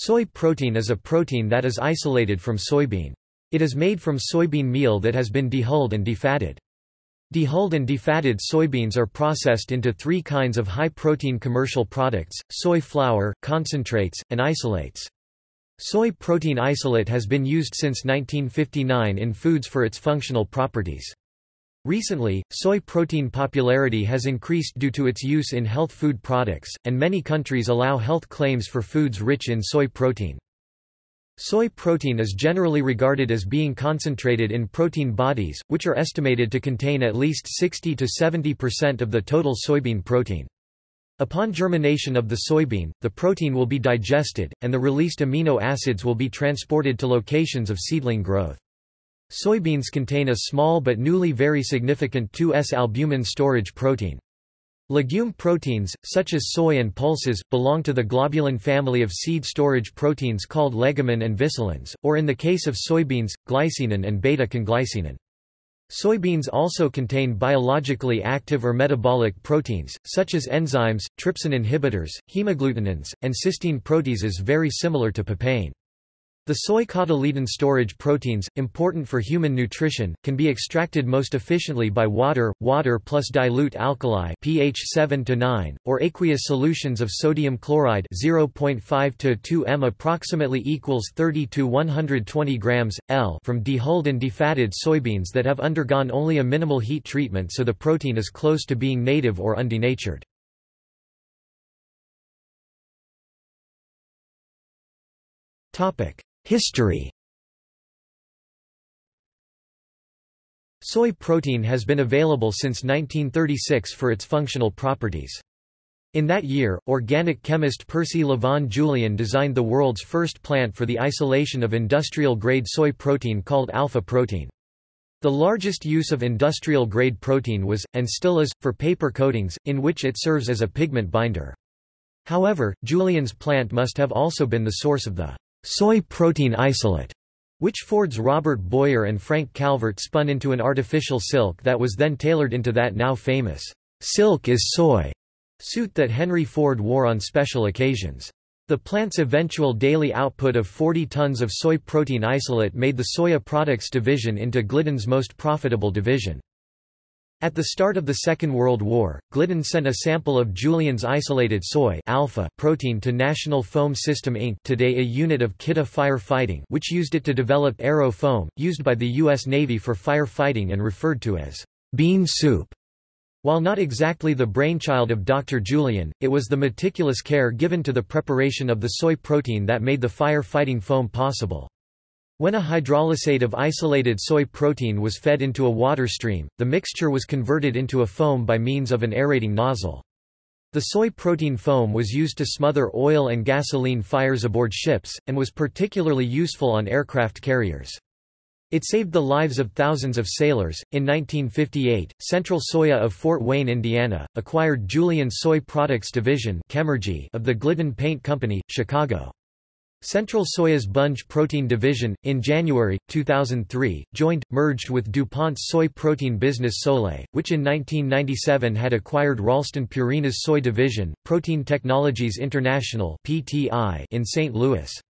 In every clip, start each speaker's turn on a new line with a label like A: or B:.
A: Soy protein is a protein that is isolated from soybean. It is made from soybean meal that has been dehulled and defatted. Dehulled and defatted soybeans are processed into three kinds of high-protein commercial products, soy flour, concentrates, and isolates. Soy protein isolate has been used since 1959 in foods for its functional properties. Recently, soy protein popularity has increased due to its use in health food products, and many countries allow health claims for foods rich in soy protein. Soy protein is generally regarded as being concentrated in protein bodies, which are estimated to contain at least 60 to 70% of the total soybean protein. Upon germination of the soybean, the protein will be digested, and the released amino acids will be transported to locations of seedling growth. Soybeans contain a small but newly very significant 2S-albumin storage protein. Legume proteins, such as soy and pulses, belong to the globulin family of seed storage proteins called legumin and vicilins, or in the case of soybeans, glycinin and beta-conglycinin. Soybeans also contain biologically active or metabolic proteins, such as enzymes, trypsin inhibitors, hemagglutinins, and cysteine proteases very similar to papain. The soy cotyledon storage proteins, important for human nutrition, can be extracted most efficiently by water, water plus dilute alkali pH 7 to 9, or aqueous solutions of sodium chloride 0.5 to 2 m approximately equals 30 to 120 grams L from dehulled and defatted soybeans that have undergone only a minimal heat treatment so the protein is close to being native or undenatured. Topic History Soy protein has been available since 1936 for its functional properties. In that year, organic chemist Percy Lavon Julian designed the world's first plant for the isolation of industrial-grade soy protein called alpha protein. The largest use of industrial-grade protein was, and still is, for paper coatings, in which it serves as a pigment binder. However, Julian's plant must have also been the source of the soy protein isolate, which Ford's Robert Boyer and Frank Calvert spun into an artificial silk that was then tailored into that now famous silk is soy suit that Henry Ford wore on special occasions. The plant's eventual daily output of 40 tons of soy protein isolate made the Soya Products division into Glidden's most profitable division. At the start of the Second World War, Glidden sent a sample of Julian's isolated soy alpha protein to National Foam System Inc. today a unit of Kidde Firefighting which used it to develop aero foam, used by the U.S. Navy for firefighting and referred to as bean soup. While not exactly the brainchild of Dr. Julian, it was the meticulous care given to the preparation of the soy protein that made the firefighting foam possible. When a hydrolysate of isolated soy protein was fed into a water stream, the mixture was converted into a foam by means of an aerating nozzle. The soy protein foam was used to smother oil and gasoline fires aboard ships, and was particularly useful on aircraft carriers. It saved the lives of thousands of sailors. In 1958, Central Soya of Fort Wayne, Indiana, acquired Julian Soy Products Division of the Glidden Paint Company, Chicago. Central Soya's Bunge Protein Division, in January, 2003, joined, merged with DuPont's soy protein business Solae, which in 1997 had acquired Ralston Purina's soy division, Protein Technologies International in St. Louis.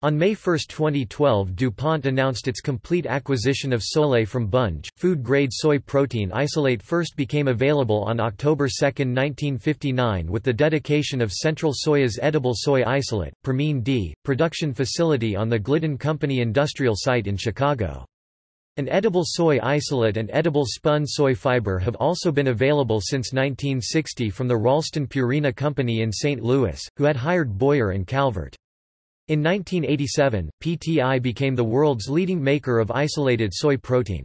A: On May 1, 2012 DuPont announced its complete acquisition of Solae from Bunge. Food-grade soy protein isolate first became available on October 2, 1959 with the dedication of Central Soya's edible soy isolate, Promine D, production facility on the Glidden Company industrial site in Chicago. An edible soy isolate and edible spun soy fiber have also been available since 1960 from the Ralston Purina Company in St. Louis, who had hired Boyer and Calvert. In 1987, PTI became the world's leading maker of isolated soy protein.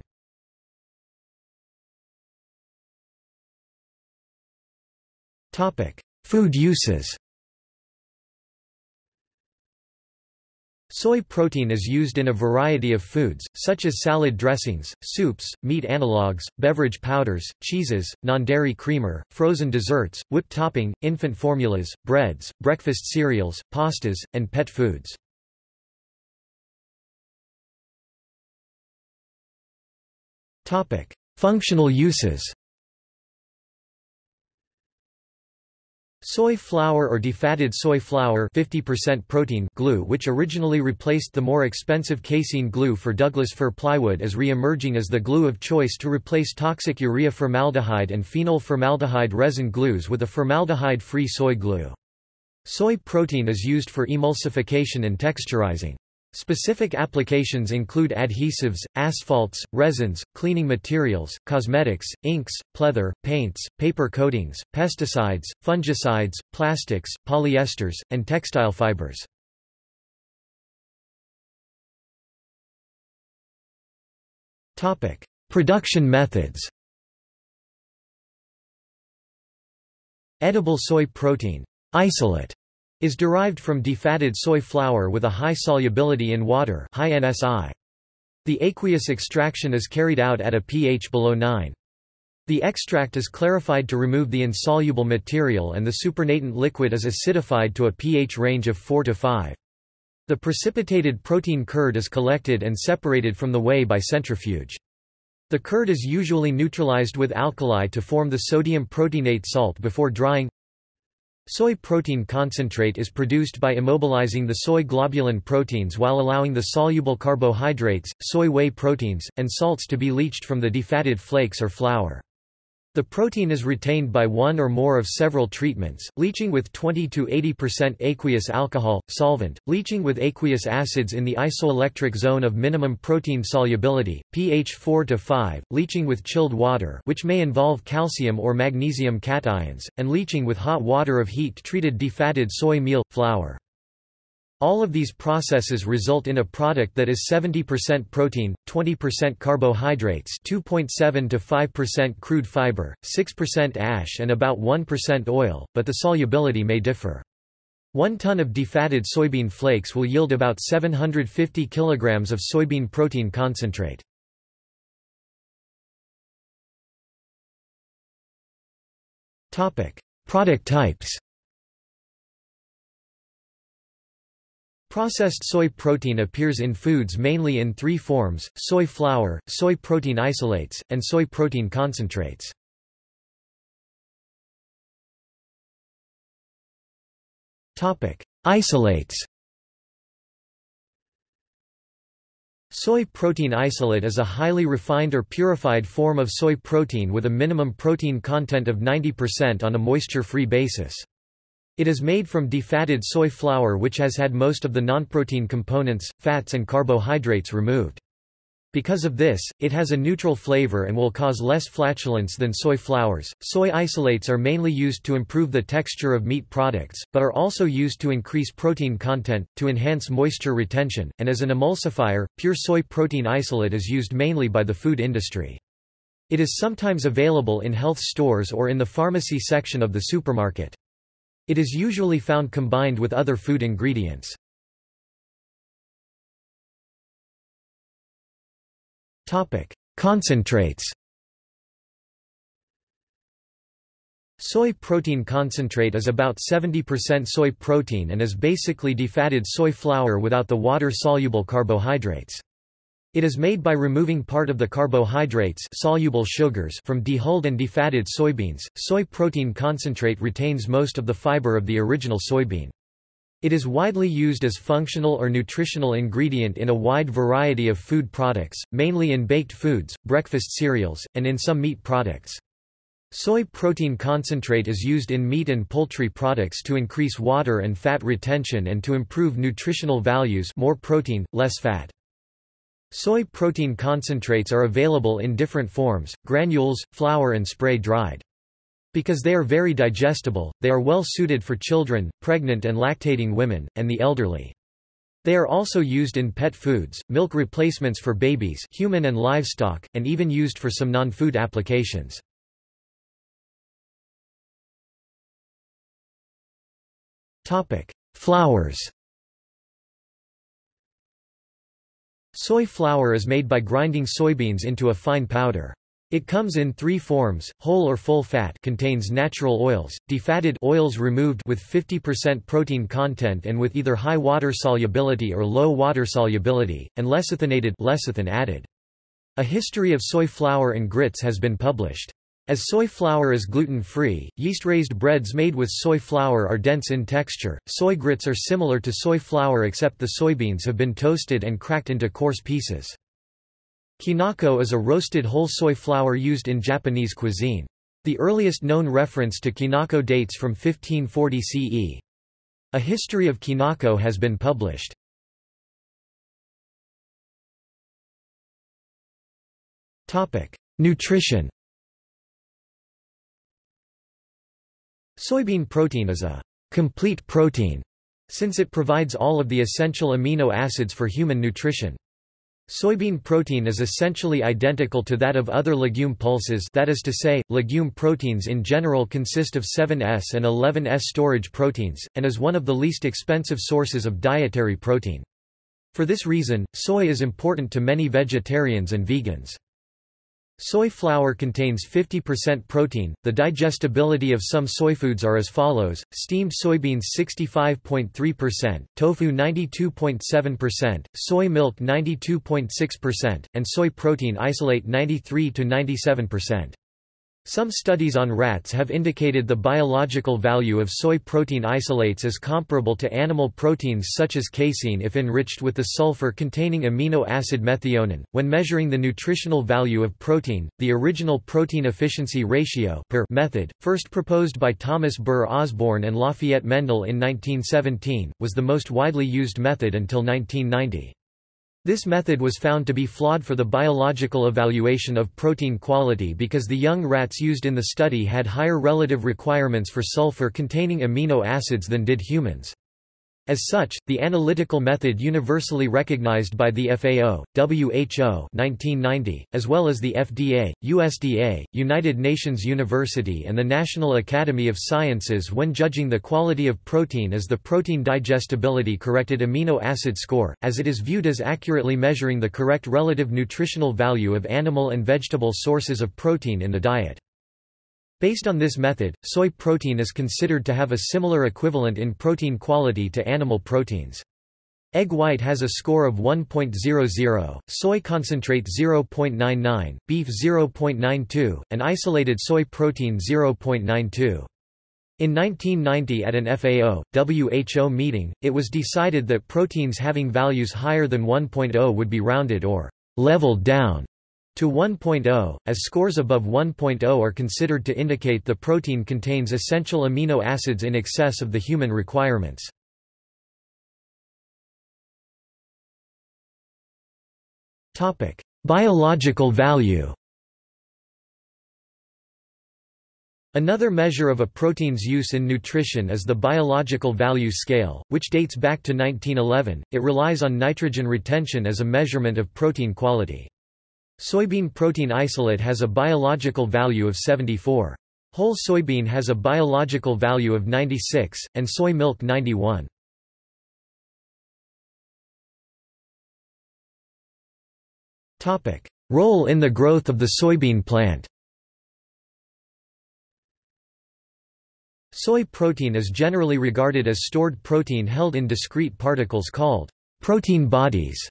A: Food uses Soy protein is used in a variety of foods, such as salad dressings, soups, meat analogues, beverage powders, cheeses, non-dairy creamer, frozen desserts, whipped topping, infant formulas, breads, breakfast cereals, pastas, and pet foods. Functional uses Soy flour or defatted soy flour 50% protein glue which originally replaced the more expensive casein glue for Douglas fir plywood is re-emerging as the glue of choice to replace toxic urea formaldehyde and phenol formaldehyde resin glues with a formaldehyde-free soy glue. Soy protein is used for emulsification and texturizing. Specific applications include adhesives, asphalts, resins, cleaning materials, cosmetics, inks, pleather, paints, paper coatings, pesticides, fungicides, plastics, polyesters, and textile fibers. Production methods Edible soy protein isolate is derived from defatted soy flour with a high solubility in water high NSI. The aqueous extraction is carried out at a pH below 9. The extract is clarified to remove the insoluble material and the supernatant liquid is acidified to a pH range of 4 to 5. The precipitated protein curd is collected and separated from the whey by centrifuge. The curd is usually neutralized with alkali to form the sodium proteinate salt before drying. Soy protein concentrate is produced by immobilizing the soy globulin proteins while allowing the soluble carbohydrates, soy whey proteins, and salts to be leached from the defatted flakes or flour. The protein is retained by one or more of several treatments, leaching with 20 to 80% aqueous alcohol, solvent, leaching with aqueous acids in the isoelectric zone of minimum protein solubility, pH 4 to 5, leaching with chilled water which may involve calcium or magnesium cations, and leaching with hot water of heat-treated defatted soy meal, flour. All of these processes result in a product that is 70% protein, 20% carbohydrates 2.7 to 5% crude fiber, 6% ash and about 1% oil, but the solubility may differ. One ton of defatted soybean flakes will yield about 750 kilograms of soybean protein concentrate. Product types Processed soy protein appears in foods mainly in three forms, soy flour, soy protein isolates, and soy protein concentrates. Isolates Soy protein isolate is a highly refined or purified form of soy protein with a minimum protein content of 90% on a moisture-free basis. It is made from defatted soy flour which has had most of the nonprotein components, fats and carbohydrates removed. Because of this, it has a neutral flavor and will cause less flatulence than soy flours. Soy isolates are mainly used to improve the texture of meat products, but are also used to increase protein content, to enhance moisture retention, and as an emulsifier. Pure soy protein isolate is used mainly by the food industry. It is sometimes available in health stores or in the pharmacy section of the supermarket. It is usually found combined with other food ingredients. Concentrates Soy protein concentrate is about 70% soy protein and is basically defatted soy flour without the water-soluble carbohydrates. It is made by removing part of the carbohydrates soluble sugars from dehulled and defatted soybeans. Soy protein concentrate retains most of the fiber of the original soybean. It is widely used as functional or nutritional ingredient in a wide variety of food products, mainly in baked foods, breakfast cereals, and in some meat products. Soy protein concentrate is used in meat and poultry products to increase water and fat retention and to improve nutritional values more protein, less fat. Soy protein concentrates are available in different forms, granules, flour and spray-dried. Because they are very digestible, they are well suited for children, pregnant and lactating women, and the elderly. They are also used in pet foods, milk replacements for babies human and livestock, and even used for some non-food applications. Flours Soy flour is made by grinding soybeans into a fine powder. It comes in three forms, whole or full fat contains natural oils, defatted oils removed with 50% protein content and with either high water solubility or low water solubility, and lecithinated lecithin added. A history of soy flour and grits has been published. As soy flour is gluten-free, yeast-raised breads made with soy flour are dense in texture. Soy grits are similar to soy flour except the soybeans have been toasted and cracked into coarse pieces. Kinako is a roasted whole soy flour used in Japanese cuisine. The earliest known reference to kinako dates from 1540 CE. A history of kinako has been published. Nutrition Soybean protein is a complete protein, since it provides all of the essential amino acids for human nutrition. Soybean protein is essentially identical to that of other legume pulses that is to say, legume proteins in general consist of 7S and 11S storage proteins, and is one of the least expensive sources of dietary protein. For this reason, soy is important to many vegetarians and vegans. Soy flour contains 50% protein. The digestibility of some soy foods are as follows: steamed soybeans 65.3%, tofu 92.7%, soy milk 92.6%, and soy protein isolate 93 to 97%. Some studies on rats have indicated the biological value of soy protein isolates as comparable to animal proteins such as casein if enriched with the sulfur-containing amino acid methionine. When measuring the nutritional value of protein, the original protein efficiency ratio per method, first proposed by Thomas Burr Osborne and Lafayette Mendel in 1917, was the most widely used method until 1990. This method was found to be flawed for the biological evaluation of protein quality because the young rats used in the study had higher relative requirements for sulfur-containing amino acids than did humans. As such, the analytical method universally recognized by the FAO, WHO 1990, as well as the FDA, USDA, United Nations University and the National Academy of Sciences when judging the quality of protein is the Protein Digestibility Corrected Amino Acid Score, as it is viewed as accurately measuring the correct relative nutritional value of animal and vegetable sources of protein in the diet. Based on this method, soy protein is considered to have a similar equivalent in protein quality to animal proteins. Egg white has a score of 1.00, soy concentrate 0.99, beef 0.92, and isolated soy protein 0.92. In 1990 at an FAO, WHO meeting, it was decided that proteins having values higher than 1.0 would be rounded or leveled down to 1.0, as scores above 1.0 are considered to indicate the protein contains essential amino acids in excess of the human requirements. Biological value Another measure of a protein's use in nutrition is the biological value scale, which dates back to 1911. It relies on nitrogen retention as a measurement of protein quality. Soybean protein isolate has a biological value of 74. Whole soybean has a biological value of 96, and soy milk 91. Role in the growth of the soybean plant Soy protein is generally regarded as stored protein held in discrete particles called protein bodies.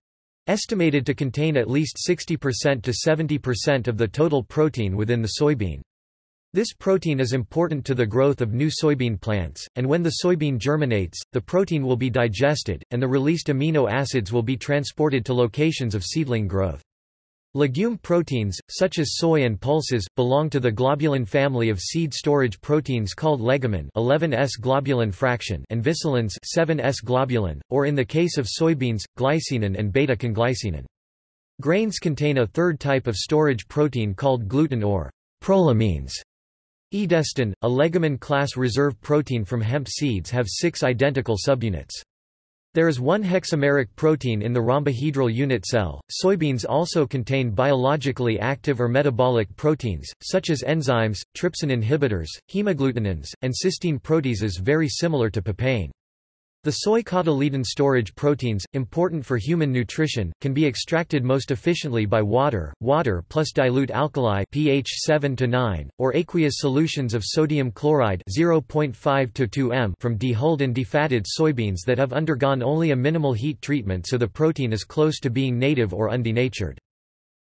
A: Estimated to contain at least 60% to 70% of the total protein within the soybean. This protein is important to the growth of new soybean plants, and when the soybean germinates, the protein will be digested, and the released amino acids will be transported to locations of seedling growth. Legume proteins, such as soy and pulses, belong to the globulin family of seed storage proteins called legumin 11S globulin fraction and vicilins 7S globulin, or in the case of soybeans, glycinin and beta-conglycinin. Grains contain a third type of storage protein called gluten or prolamines. Edestin, a legumin class reserve protein from hemp seeds have six identical subunits. There is one hexameric protein in the rhombohedral unit cell. Soybeans also contain biologically active or metabolic proteins, such as enzymes, trypsin inhibitors, hemagglutinins, and cysteine proteases very similar to papain. The soy cotyledon storage proteins, important for human nutrition, can be extracted most efficiently by water, water plus dilute alkali pH 7 to 9, or aqueous solutions of sodium chloride 0.5 to 2 m from dehulled and defatted soybeans that have undergone only a minimal heat treatment so the protein is close to being native or undenatured.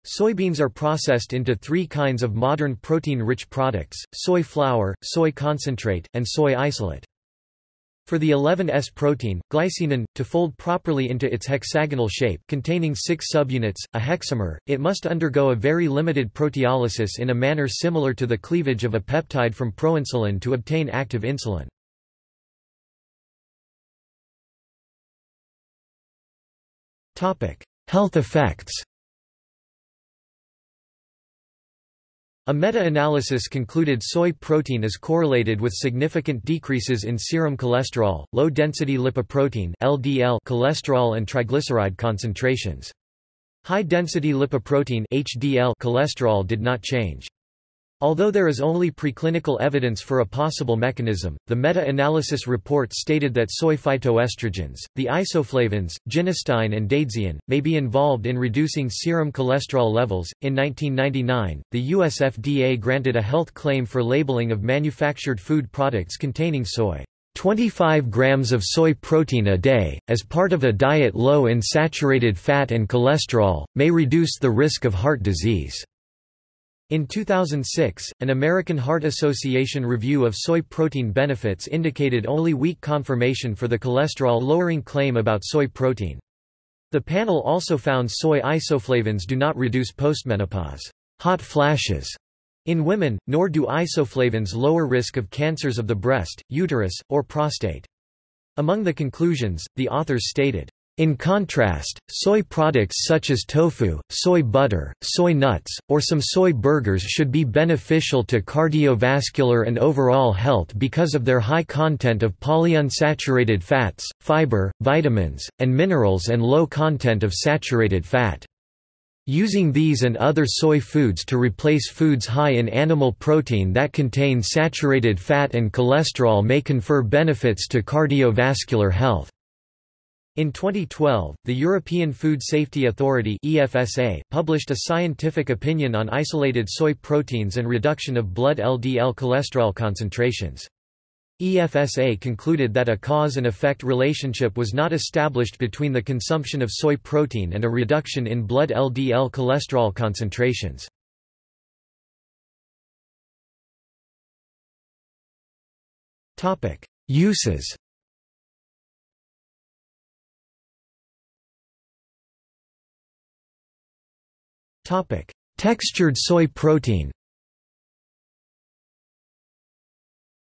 A: Soybeans are processed into three kinds of modern protein-rich products, soy flour, soy concentrate, and soy isolate. For the 11S protein, glycinin, to fold properly into its hexagonal shape containing six subunits, a hexamer, it must undergo a very limited proteolysis in a manner similar to the cleavage of a peptide from proinsulin to obtain active insulin. Health effects A meta-analysis concluded soy protein is correlated with significant decreases in serum cholesterol, low-density lipoprotein (LDL) cholesterol and triglyceride concentrations. High-density lipoprotein (HDL) cholesterol did not change. Although there is only preclinical evidence for a possible mechanism, the meta-analysis report stated that soy phytoestrogens, the isoflavones, genistein and daidzein, may be involved in reducing serum cholesterol levels. In 1999, the US FDA granted a health claim for labeling of manufactured food products containing soy. 25 grams of soy protein a day, as part of a diet low in saturated fat and cholesterol, may reduce the risk of heart disease. In 2006, an American Heart Association review of soy protein benefits indicated only weak confirmation for the cholesterol-lowering claim about soy protein. The panel also found soy isoflavones do not reduce postmenopause hot flashes in women, nor do isoflavones lower risk of cancers of the breast, uterus, or prostate. Among the conclusions, the authors stated, in contrast, soy products such as tofu, soy butter, soy nuts, or some soy burgers should be beneficial to cardiovascular and overall health because of their high content of polyunsaturated fats, fiber, vitamins, and minerals and low content of saturated fat. Using these and other soy foods to replace foods high in animal protein that contain saturated fat and cholesterol may confer benefits to cardiovascular health. In 2012, the European Food Safety Authority EFSA published a scientific opinion on isolated soy proteins and reduction of blood LDL cholesterol concentrations. EFSA concluded that a cause and effect relationship was not established between the consumption of soy protein and a reduction in blood LDL cholesterol concentrations. Uses Topic: Textured soy protein.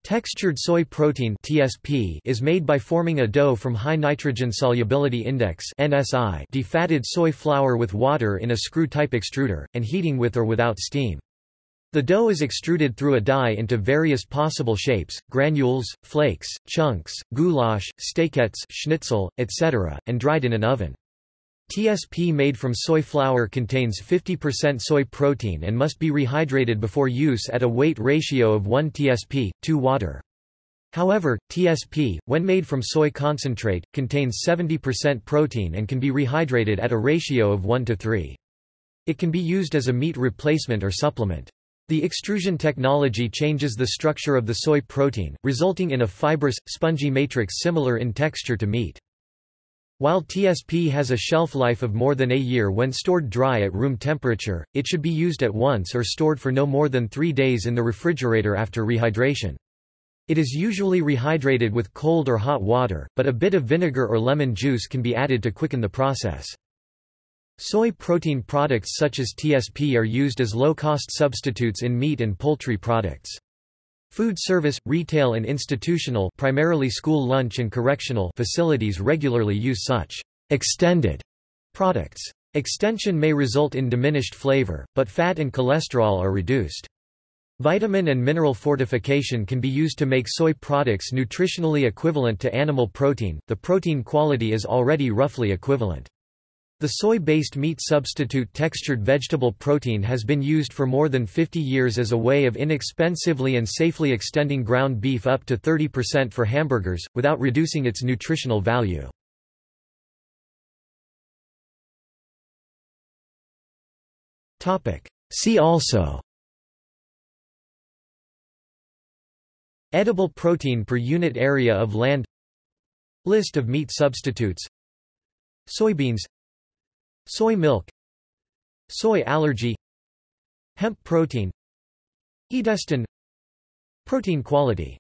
A: Textured soy protein (TSP) is made by forming a dough from high nitrogen solubility index (NSI) defatted soy flour with water in a screw-type extruder and heating with or without steam. The dough is extruded through a die into various possible shapes, granules, flakes, chunks, goulash, steakets, schnitzel, etc., and dried in an oven. TSP made from soy flour contains 50% soy protein and must be rehydrated before use at a weight ratio of 1 TSP, 2 water. However, TSP, when made from soy concentrate, contains 70% protein and can be rehydrated at a ratio of 1 to 3. It can be used as a meat replacement or supplement. The extrusion technology changes the structure of the soy protein, resulting in a fibrous, spongy matrix similar in texture to meat. While TSP has a shelf life of more than a year when stored dry at room temperature, it should be used at once or stored for no more than three days in the refrigerator after rehydration. It is usually rehydrated with cold or hot water, but a bit of vinegar or lemon juice can be added to quicken the process. Soy protein products such as TSP are used as low-cost substitutes in meat and poultry products. Food service, retail and institutional primarily school lunch and correctional facilities regularly use such extended products. Extension may result in diminished flavor, but fat and cholesterol are reduced. Vitamin and mineral fortification can be used to make soy products nutritionally equivalent to animal protein, the protein quality is already roughly equivalent. The soy-based meat substitute textured vegetable protein has been used for more than 50 years as a way of inexpensively and safely extending ground beef up to 30% for hamburgers, without reducing its nutritional value. See also. Edible protein per unit area of land. List of meat substitutes. Soybeans Soy milk Soy allergy Hemp protein Edestin Protein quality